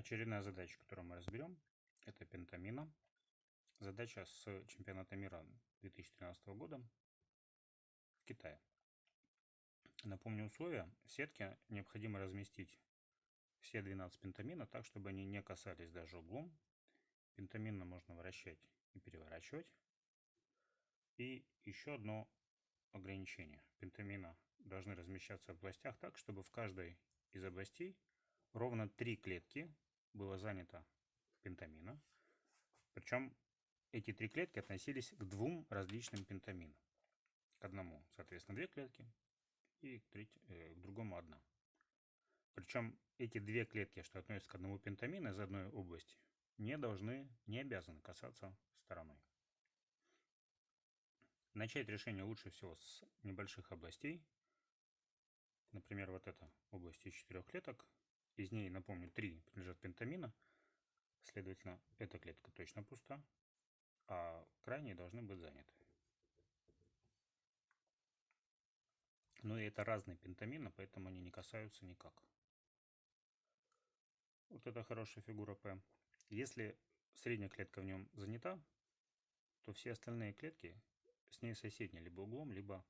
Очередная задача, которую мы разберем, это пентамина. Задача с чемпионата мира 2013 года в Китае. Напомню условия. В сетке необходимо разместить все 12 пентамина так, чтобы они не касались даже углом. Пентамина можно вращать и переворачивать. И еще одно ограничение. Пентамина должны размещаться в областях так, чтобы в каждой из областей ровно три клетки было занято пентамина. Причем эти три клетки относились к двум различным пентаминам. К одному, соответственно, две клетки, и к, треть, э, к другому одна. Причем эти две клетки, что относятся к одному пентамину из одной области, не должны, не обязаны касаться стороной. Начать решение лучше всего с небольших областей. Например, вот эта область из четырех клеток. Из ней, напомню, три принадлежат пентамина. Следовательно, эта клетка точно пуста, а крайние должны быть заняты. Но и это разные пентамины, поэтому они не касаются никак. Вот это хорошая фигура P. Если средняя клетка в нем занята, то все остальные клетки с ней соседние, либо углом, либо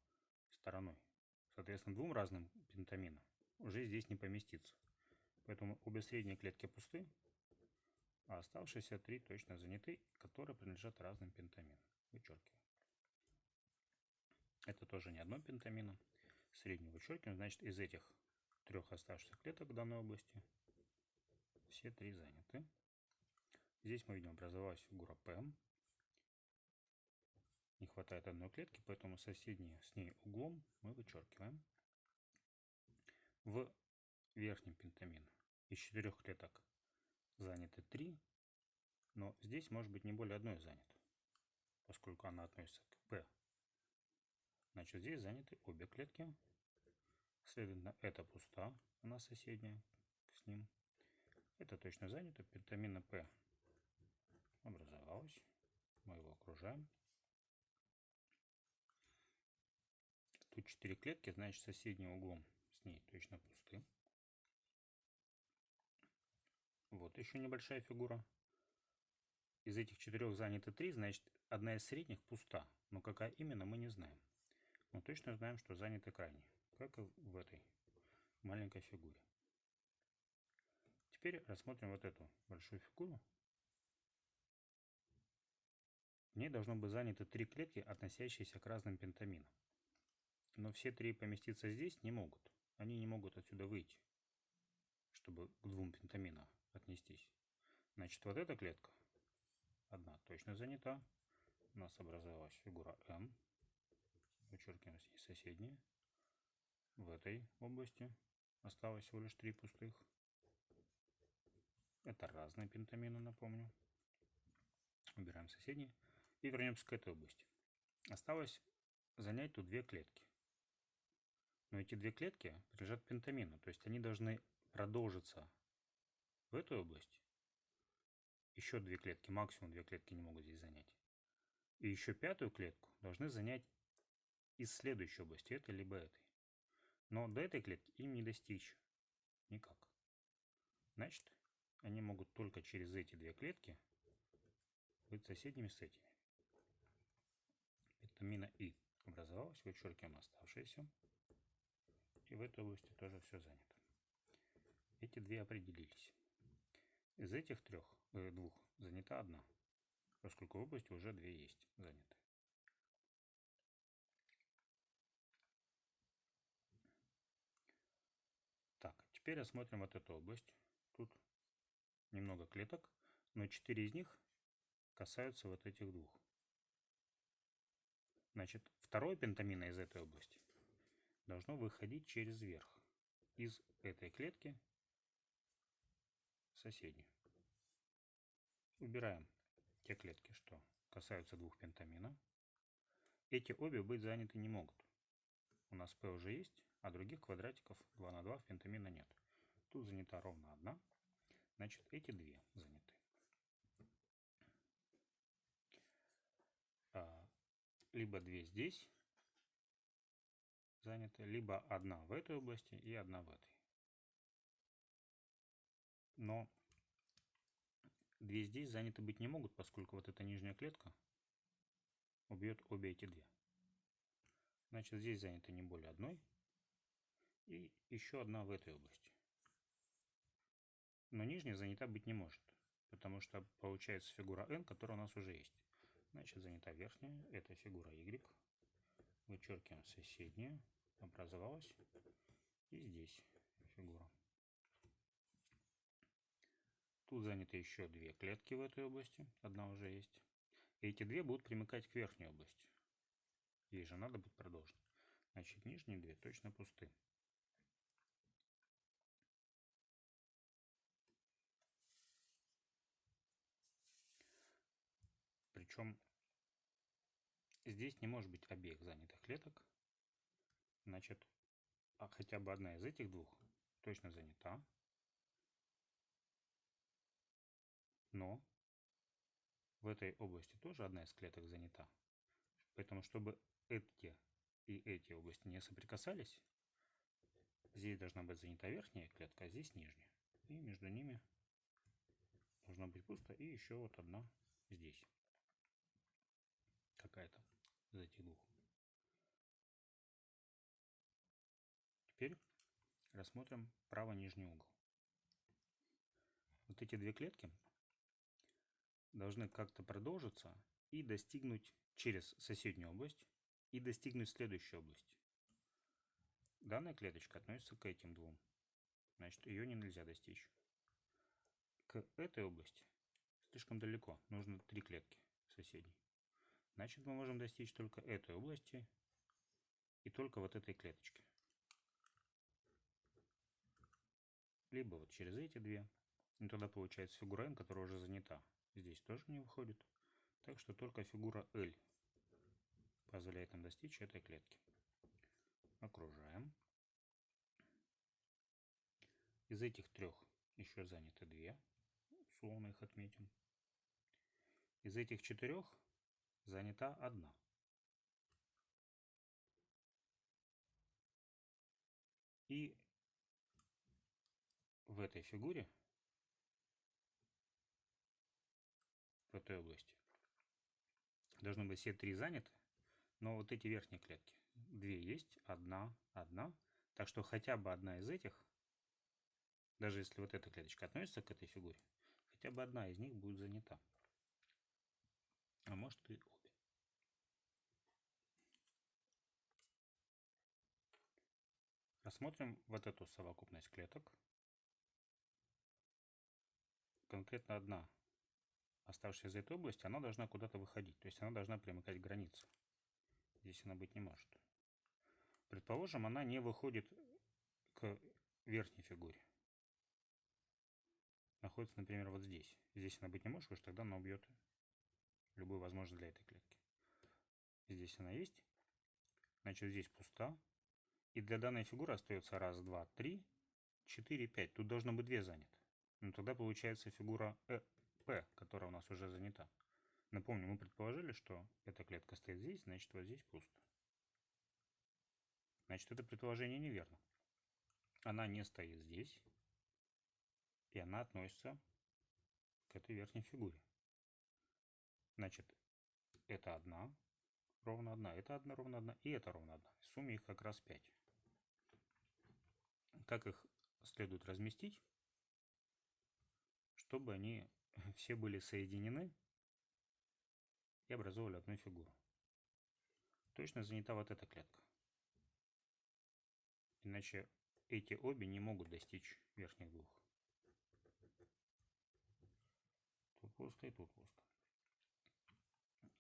стороной. Соответственно, двум разным пентаминам уже здесь не поместится. Поэтому обе средние клетки пусты, а оставшиеся три точно заняты, которые принадлежат разным пентаминам. Вычеркиваем. Это тоже не одно пентамино. Среднюю вычеркиваем. Значит, из этих трех оставшихся клеток в данной области все три заняты. Здесь мы видим образовалась фигура P. Не хватает одной клетки, поэтому соседние с ней углом мы вычеркиваем. В верхнем пентамине из четырех клеток заняты три, но здесь может быть не более одной занято, поскольку она относится к P. Значит, здесь заняты обе клетки. Следовательно, это пуста, она соседняя с ним. Это точно занято. Пентамина P образовалась. Мы его окружаем. Тут 4 клетки, значит соседним углом с ней точно пусты. Вот еще небольшая фигура. Из этих четырех заняты три, значит одна из средних пуста. Но какая именно, мы не знаем. Но точно знаем, что заняты крайние, как и в этой маленькой фигуре. Теперь рассмотрим вот эту большую фигуру. В ней должно быть заняты три клетки, относящиеся к разным пентаминам. Но все три поместиться здесь не могут. Они не могут отсюда выйти, чтобы к двум пентаминам отнестись. Значит, вот эта клетка, одна точно занята. У нас образовалась фигура М. Вычеркиваем с ней соседние. В этой области осталось всего лишь три пустых. Это разные пентамины, напомню. Убираем соседние. И вернемся к этой области. Осталось занять тут две клетки. Но эти две клетки принадлежат пентамину, то есть они должны продолжиться в этой области. Еще две клетки, максимум две клетки не могут здесь занять. И еще пятую клетку должны занять из следующей области, этой либо этой. Но до этой клетки им не достичь никак. Значит, они могут только через эти две клетки быть соседними с этими. Витамина И образовалась, вычеркиваем оставшиеся. И в этой области тоже все занято. Эти две определились. Из этих трех, э, двух занята одна, поскольку в области уже две есть заняты. Так, теперь рассмотрим вот эту область. Тут немного клеток, но четыре из них касаются вот этих двух. Значит, второе пентамина из этой области должно выходить через верх из этой клетки соседнюю. Убираем те клетки, что касаются двух пентамина. Эти обе быть заняты не могут. У нас P уже есть, а других квадратиков 2 на 2 в пентамина нет. Тут занята ровно одна. Значит, эти две заняты. А, либо две здесь заняты, либо одна в этой области и одна в этой. Но две здесь заняты быть не могут, поскольку вот эта нижняя клетка убьет обе эти две. Значит, здесь заняты не более одной. И еще одна в этой области. Но нижняя занята быть не может, потому что получается фигура n, которая у нас уже есть. Значит, занята верхняя, это фигура y. Вычеркиваем соседнюю, образовалась. И здесь фигура. Тут заняты еще две клетки в этой области, одна уже есть. И эти две будут примыкать к верхней области. Ей же надо будет продолжить. Значит, нижние две точно пусты. Причем здесь не может быть обеих занятых клеток. Значит, а хотя бы одна из этих двух точно занята. Но в этой области тоже одна из клеток занята. Поэтому, чтобы эти и эти области не соприкасались, здесь должна быть занята верхняя клетка, а здесь нижняя. И между ними должна быть пусто. И еще вот одна здесь. Какая-то из этих двух. Теперь рассмотрим правый нижний угол. Вот эти две клетки должны как-то продолжиться и достигнуть через соседнюю область и достигнуть следующей области. Данная клеточка относится к этим двум. Значит, ее не нельзя достичь. К этой области слишком далеко. Нужно три клетки соседней. Значит, мы можем достичь только этой области и только вот этой клеточки. Либо вот через эти две. И тогда получается фигура n, которая уже занята. Здесь тоже не выходит. Так что только фигура L позволяет нам достичь этой клетки. Окружаем. Из этих трех еще заняты две. Условно их отметим. Из этих четырех занята одна. И в этой фигуре в этой области. Должны быть все три заняты, но вот эти верхние клетки. Две есть, одна, одна. Так что хотя бы одна из этих, даже если вот эта клеточка относится к этой фигуре, хотя бы одна из них будет занята. А может и обе. Рассмотрим вот эту совокупность клеток. Конкретно одна оставшаяся из этой области, она должна куда-то выходить. То есть она должна примыкать к границе. Здесь она быть не может. Предположим, она не выходит к верхней фигуре. Находится, например, вот здесь. Здесь она быть не может, потому что тогда она убьет любую возможность для этой клетки. Здесь она есть. Значит, здесь пуста. И для данной фигуры остается раз, два, три, четыре, пять. Тут должно быть две заняты. Но тогда получается фигура э, P, которая у нас уже занята. Напомню, мы предположили, что эта клетка стоит здесь, значит вот здесь пусто. Значит, это предположение неверно. Она не стоит здесь, и она относится к этой верхней фигуре. Значит, это одна, ровно одна, это одна, ровно одна, и это ровно одна. В сумме их как раз 5. Как их следует разместить, чтобы они все были соединены и образовывали одну фигуру. Точно занята вот эта клетка. Иначе эти обе не могут достичь верхних двух. Тут пусто и тут пусто.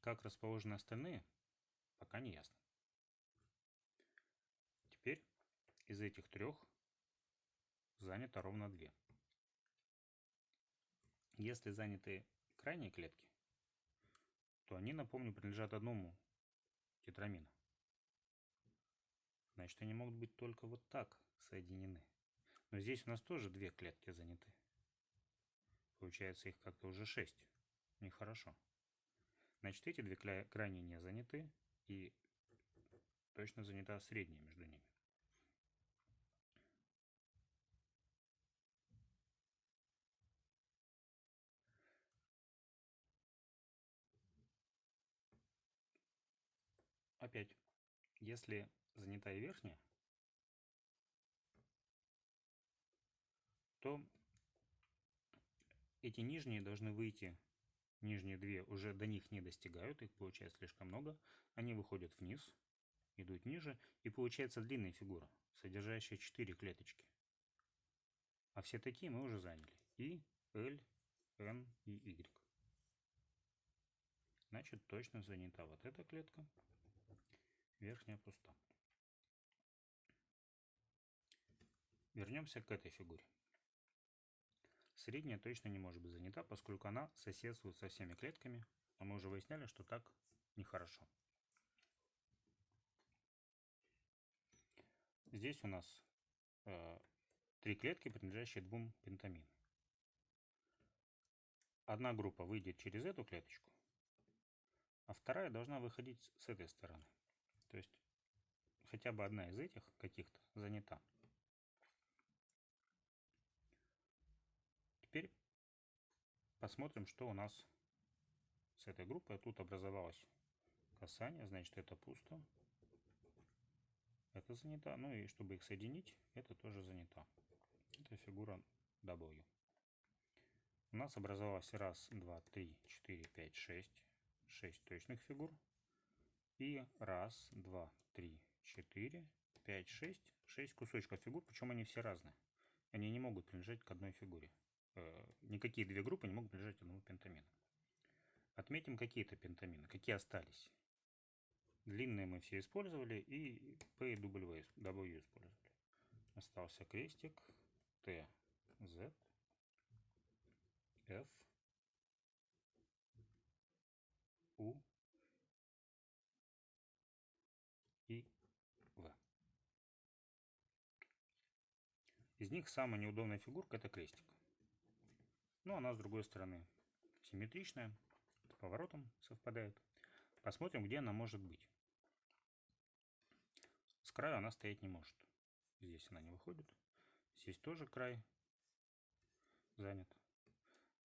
Как расположены остальные, пока не ясно. Теперь из этих трех занято ровно две. Если заняты крайние клетки, то они, напомню, принадлежат одному тетрамину. Значит, они могут быть только вот так соединены. Но здесь у нас тоже две клетки заняты. Получается, их как-то уже шесть. Нехорошо. Значит, эти две крайние не заняты. И точно занята средняя между ними. Опять, если занята и верхняя, то эти нижние должны выйти, нижние две уже до них не достигают, их получается слишком много, они выходят вниз, идут ниже, и получается длинная фигура, содержащая 4 клеточки. А все такие мы уже заняли. И, L, N и Y. Значит, точно занята вот эта клетка, верхняя пуста. Вернемся к этой фигуре. Средняя точно не может быть занята, поскольку она соседствует со всеми клетками, а мы уже выясняли, что так нехорошо. Здесь у нас э, три клетки, принадлежащие двум пентаминам. Одна группа выйдет через эту клеточку, а вторая должна выходить с этой стороны. То есть хотя бы одна из этих каких-то занята. Теперь посмотрим, что у нас с этой группой. Тут образовалось касание, значит это пусто это занята. Ну и чтобы их соединить, это тоже занята. Это фигура W. У нас образовалось раз, два, три, четыре, пять, шесть. Шесть точных фигур. И раз, два, три, четыре, пять, шесть. Шесть кусочков фигур, причем они все разные. Они не могут принадлежать к одной фигуре. Э, никакие две группы не могут принадлежать одному пентамину. Отметим какие-то пентамины, какие остались. Длинные мы все использовали и P и w использовали. Остался крестик T, Z, F, U Из них самая неудобная фигурка это крестик. Ну, она с другой стороны симметричная, с поворотом совпадает. Посмотрим, где она может быть. С краю она стоять не может. Здесь она не выходит. Здесь тоже край занят.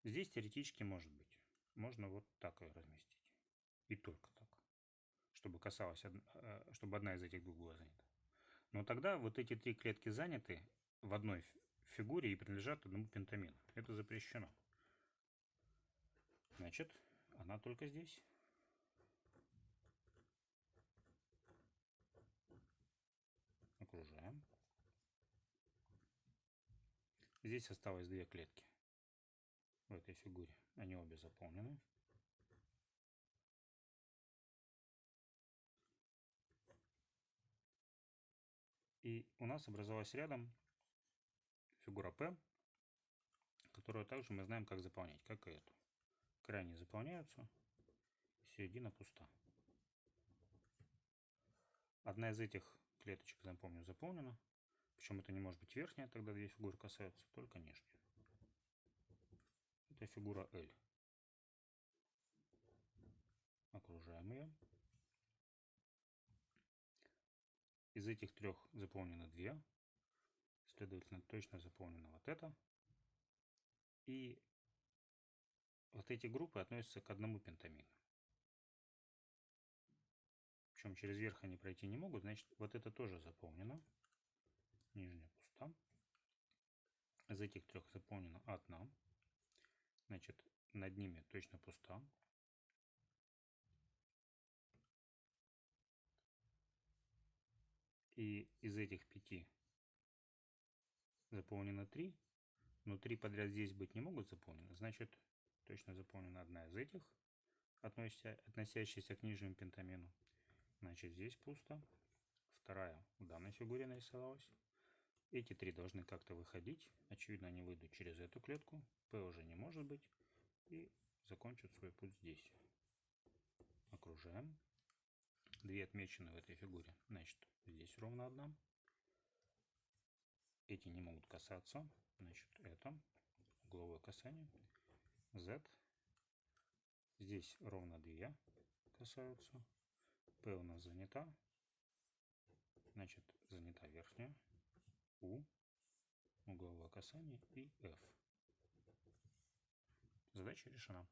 Здесь теоретически может быть. Можно вот так ее разместить. И только так. Чтобы касалось, э, чтобы одна из этих двух была занята. Но тогда вот эти три клетки заняты в одной фигуре и принадлежат одному пентамину. Это запрещено. Значит, она только здесь. окружаем. Здесь осталось две клетки в этой фигуре. Они обе заполнены. И у нас образовалась рядом фигура P, которую также мы знаем, как заполнять, как и эту. Крайне заполняются, середина пуста. Одна из этих клеточек, напомню, заполнена. Причем это не может быть верхняя, тогда две фигуры касаются, только нижняя. Это фигура L. Окружаем ее. Из этих трех заполнено две. Следовательно, точно заполнена вот это. И вот эти группы относятся к одному пентамину причем через верх они пройти не могут, значит вот это тоже заполнено. Нижняя пуста. Из этих трех заполнена одна. Значит, над ними точно пуста. И из этих пяти заполнено три, но три подряд здесь быть не могут заполнены. Значит, точно заполнена одна из этих, относящаяся к нижнему пентамину. Значит, здесь пусто. Вторая в данной фигуре нарисовалась. Эти три должны как-то выходить. Очевидно, они выйдут через эту клетку. P уже не может быть. И закончат свой путь здесь. Окружаем. Две отмечены в этой фигуре. Значит, здесь ровно одна. Эти не могут касаться. Значит, это угловое касание. Z. Здесь ровно две касаются. P у нас занята. Значит, занята верхняя. U. Угловое касание и F. Задача решена.